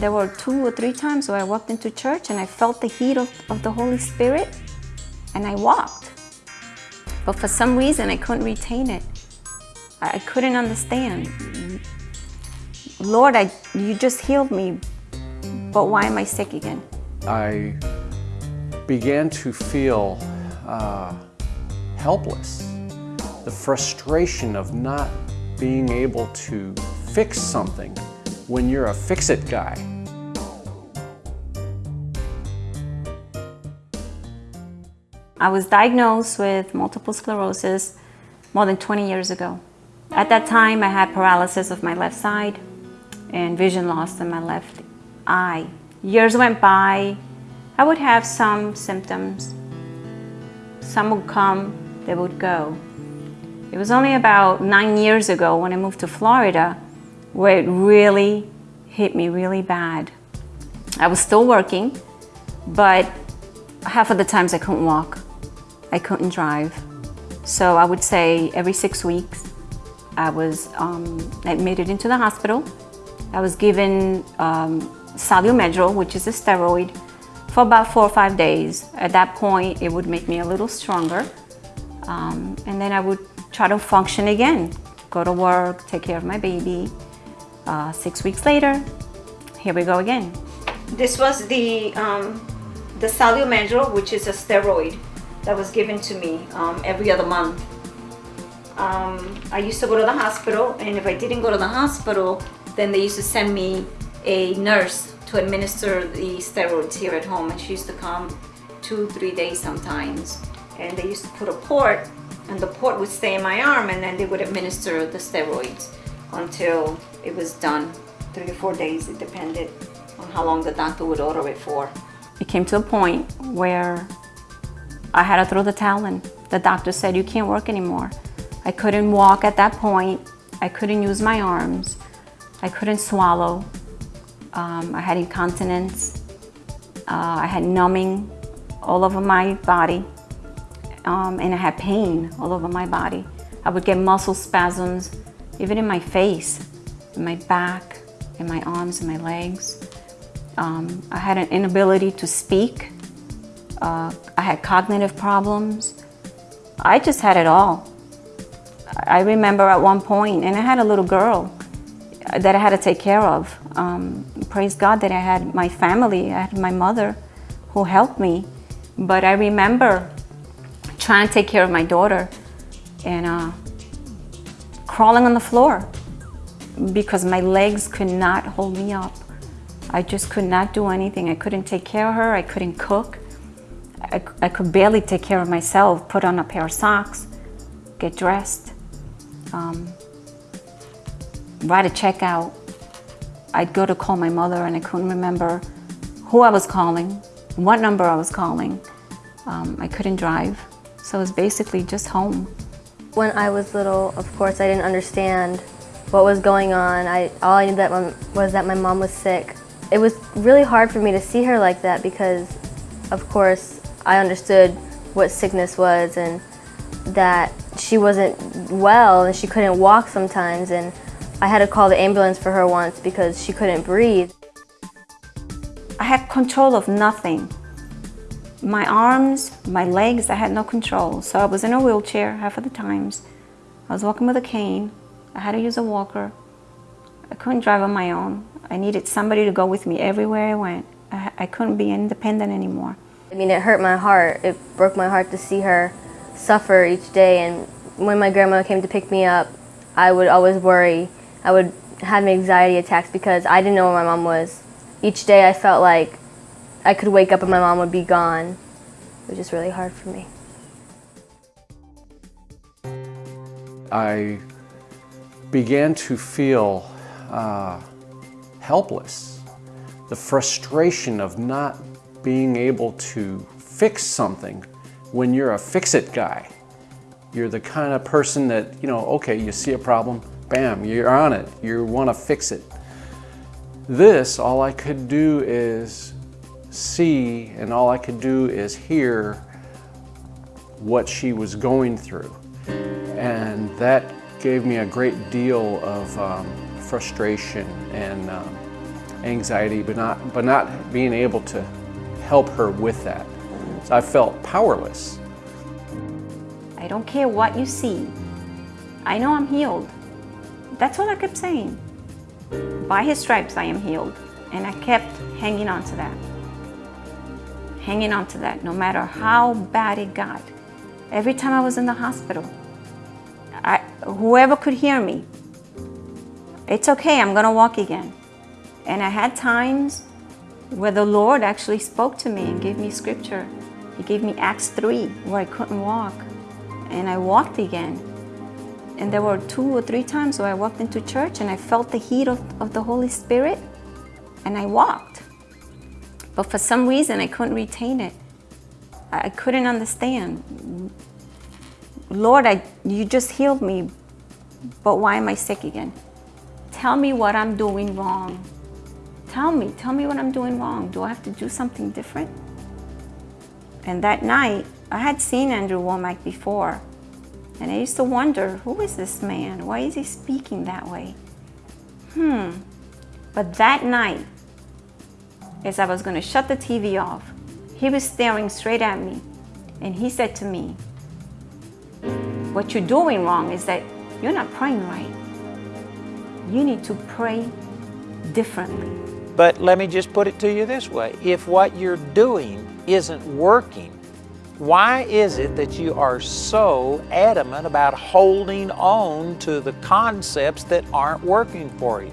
There were two or three times where I walked into church and I felt the heat of, of the Holy Spirit and I walked. But for some reason, I couldn't retain it. I, I couldn't understand. Lord, I, you just healed me, but why am I sick again? I began to feel uh, helpless. The frustration of not being able to fix something when you're a fix-it guy. I was diagnosed with multiple sclerosis more than 20 years ago. At that time, I had paralysis of my left side and vision loss in my left eye. Years went by, I would have some symptoms. Some would come, they would go. It was only about nine years ago when I moved to Florida where it really hit me really bad. I was still working, but half of the times I couldn't walk. I couldn't drive. So I would say every six weeks, I was um, admitted into the hospital. I was given um, Solu-Medrol, which is a steroid, for about four or five days. At that point, it would make me a little stronger. Um, and then I would try to function again, go to work, take care of my baby. Uh, six weeks later, here we go again. This was the, um, the Solu-Medrol, which is a steroid that was given to me um, every other month. Um, I used to go to the hospital and if I didn't go to the hospital, then they used to send me a nurse to administer the steroids here at home and she used to come two, three days sometimes. And they used to put a port and the port would stay in my arm and then they would administer the steroids until it was done. Three or four days, it depended on how long the doctor would order it for. It came to a point where I had to throw the towel in. The doctor said, you can't work anymore. I couldn't walk at that point. I couldn't use my arms. I couldn't swallow. Um, I had incontinence. Uh, I had numbing all over my body. Um, and I had pain all over my body. I would get muscle spasms, even in my face, in my back, in my arms, and my legs. Um, I had an inability to speak. Uh, I had cognitive problems. I just had it all. I remember at one point, and I had a little girl that I had to take care of. Um, praise God that I had my family, I had my mother who helped me. But I remember trying to take care of my daughter and uh, crawling on the floor because my legs could not hold me up. I just could not do anything. I couldn't take care of her. I couldn't cook. I, I could barely take care of myself, put on a pair of socks, get dressed, um, write a check out. I'd go to call my mother and I couldn't remember who I was calling, what number I was calling. Um, I couldn't drive, so it was basically just home. When I was little, of course, I didn't understand what was going on. I, all I knew that was that my mom was sick. It was really hard for me to see her like that because, of course, I understood what sickness was and that she wasn't well and she couldn't walk sometimes and I had to call the ambulance for her once because she couldn't breathe. I had control of nothing. My arms, my legs, I had no control. So I was in a wheelchair half of the times. I was walking with a cane. I had to use a walker. I couldn't drive on my own. I needed somebody to go with me everywhere I went. I, I couldn't be independent anymore. I mean, it hurt my heart. It broke my heart to see her suffer each day. And when my grandma came to pick me up, I would always worry. I would have anxiety attacks because I didn't know where my mom was. Each day I felt like I could wake up and my mom would be gone. It was just really hard for me. I began to feel uh, helpless. The frustration of not being able to fix something when you're a fix-it guy. You're the kind of person that, you know, okay, you see a problem, bam, you're on it. You want to fix it. This, all I could do is see and all I could do is hear what she was going through. And that gave me a great deal of um, frustration and um, anxiety, but not, but not being able to help her with that. So I felt powerless. I don't care what you see. I know I'm healed. That's all I kept saying. By his stripes, I am healed. And I kept hanging on to that. Hanging on to that, no matter how bad it got. Every time I was in the hospital, I, whoever could hear me, it's okay, I'm gonna walk again. And I had times where the Lord actually spoke to me and gave me scripture. He gave me Acts 3, where I couldn't walk. And I walked again. And there were two or three times where I walked into church and I felt the heat of, of the Holy Spirit and I walked. But for some reason, I couldn't retain it. I couldn't understand. Lord, I, you just healed me, but why am I sick again? Tell me what I'm doing wrong. Tell me, tell me what I'm doing wrong. Do I have to do something different? And that night, I had seen Andrew Wommack before, and I used to wonder, who is this man? Why is he speaking that way? Hmm. But that night, as I was going to shut the TV off, he was staring straight at me, and he said to me, what you're doing wrong is that you're not praying right. You need to pray differently. But let me just put it to you this way. If what you're doing isn't working, why is it that you are so adamant about holding on to the concepts that aren't working for you?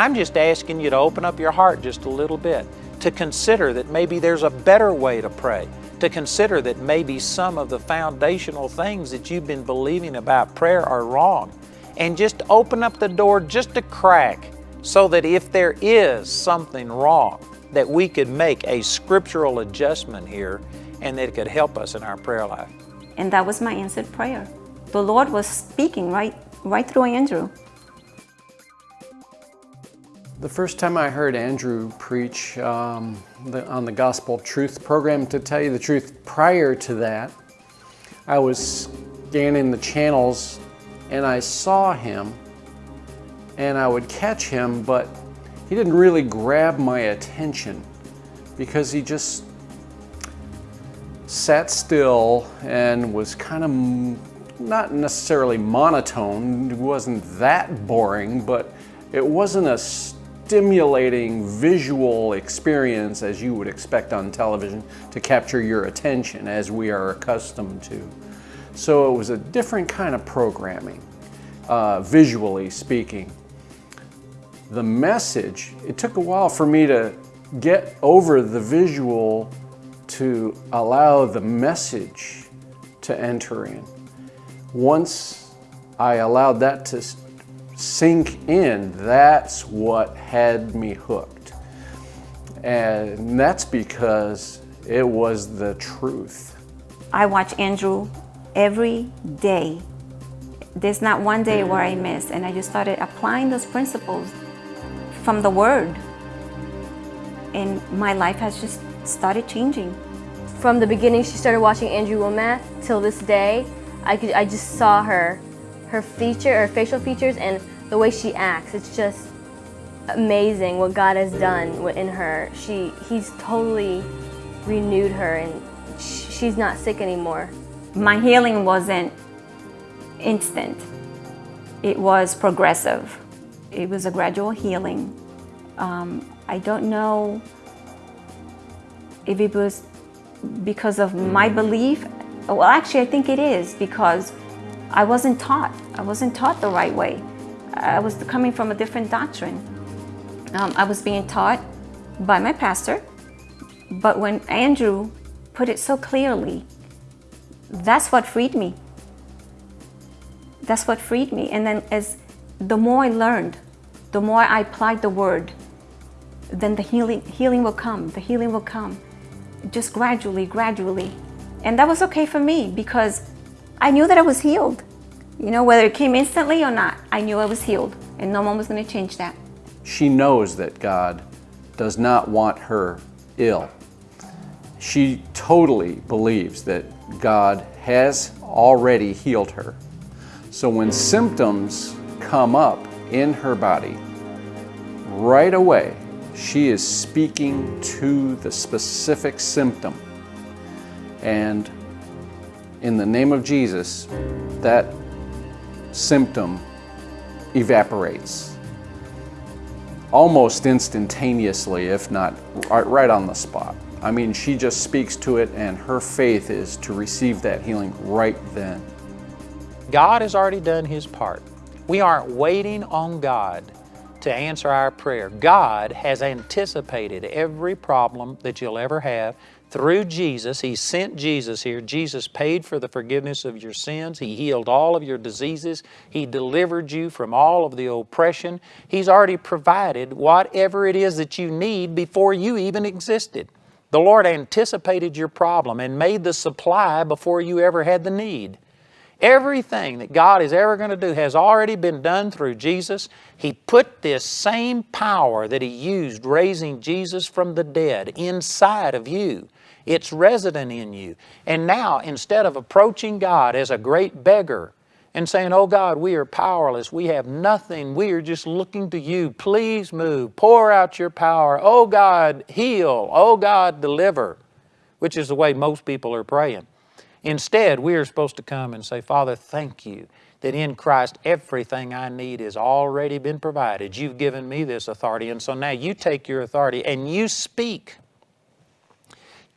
I'm just asking you to open up your heart just a little bit, to consider that maybe there's a better way to pray, to consider that maybe some of the foundational things that you've been believing about prayer are wrong, and just open up the door just a crack so that if there is something wrong, that we could make a scriptural adjustment here and that it could help us in our prayer life. And that was my answered prayer. The Lord was speaking right, right through Andrew. The first time I heard Andrew preach um, the, on the Gospel Truth program, to tell you the truth, prior to that, I was scanning the channels and I saw him and I would catch him, but he didn't really grab my attention because he just sat still and was kind of not necessarily monotone, it wasn't that boring, but it wasn't a stimulating visual experience as you would expect on television to capture your attention as we are accustomed to. So it was a different kind of programming, uh, visually speaking. The message, it took a while for me to get over the visual to allow the message to enter in. Once I allowed that to sink in, that's what had me hooked. And that's because it was the truth. I watch Andrew every day. There's not one day where I miss, and I just started applying those principles from the Word. And my life has just started changing. From the beginning, she started watching Andrew Wommack till this day. I could, I just saw her, her feature, her facial features, and the way she acts. It's just amazing what God has done in her. She, he's totally renewed her, and she's not sick anymore. My healing wasn't instant. It was progressive. It was a gradual healing. Um, I don't know if it was because of my belief. Well, actually, I think it is because I wasn't taught. I wasn't taught the right way. I was coming from a different doctrine. Um, I was being taught by my pastor, but when Andrew put it so clearly, that's what freed me. That's what freed me. And then as the more I learned, the more I applied the word, then the healing, healing will come, the healing will come. Just gradually, gradually. And that was okay for me because I knew that I was healed. You know, whether it came instantly or not, I knew I was healed and no one was going to change that. She knows that God does not want her ill. She totally believes that God has already healed her. So when symptoms come up in her body, right away, She is speaking to the specific symptom. And in the name of Jesus, that symptom evaporates almost instantaneously, if not right on the spot. I mean, she just speaks to it, and her faith is to receive that healing right then. God has already done His part. We aren't waiting on God to answer our prayer. God has anticipated every problem that you'll ever have through Jesus. He sent Jesus here. Jesus paid for the forgiveness of your sins. He healed all of your diseases. He delivered you from all of the oppression. He's already provided whatever it is that you need before you even existed. The Lord anticipated your problem and made the supply before you ever had the need. Everything that God is ever going to do has already been done through Jesus. He put this same power that He used raising Jesus from the dead inside of you. It's resident in you. And now, instead of approaching God as a great beggar and saying, Oh God, we are powerless, we have nothing, we are just looking to you, please move, pour out your power, oh God, heal, oh God, deliver, which is the way most people are praying. Instead, we are supposed to come and say, Father, thank you that in Christ everything I need has already been provided. You've given me this authority, and so now you take your authority and you speak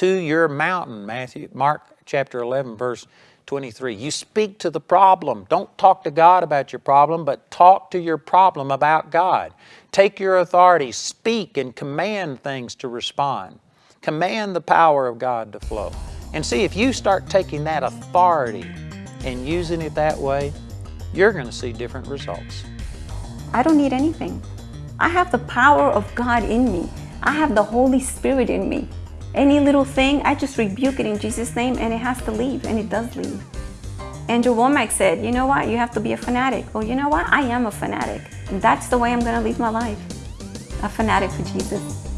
to your mountain, Matthew, Mark chapter 11, verse 23. You speak to the problem. Don't talk to God about your problem, but talk to your problem about God. Take your authority, speak and command things to respond. Command the power of God to flow. And see, if you start taking that authority and using it that way, you're going to see different results. I don't need anything. I have the power of God in me. I have the Holy Spirit in me. Any little thing, I just rebuke it in Jesus' name and it has to leave, and it does leave. Andrew Wommack said, you know what, you have to be a fanatic. Well, you know what, I am a fanatic. And that's the way I'm going to live my life. A fanatic for Jesus.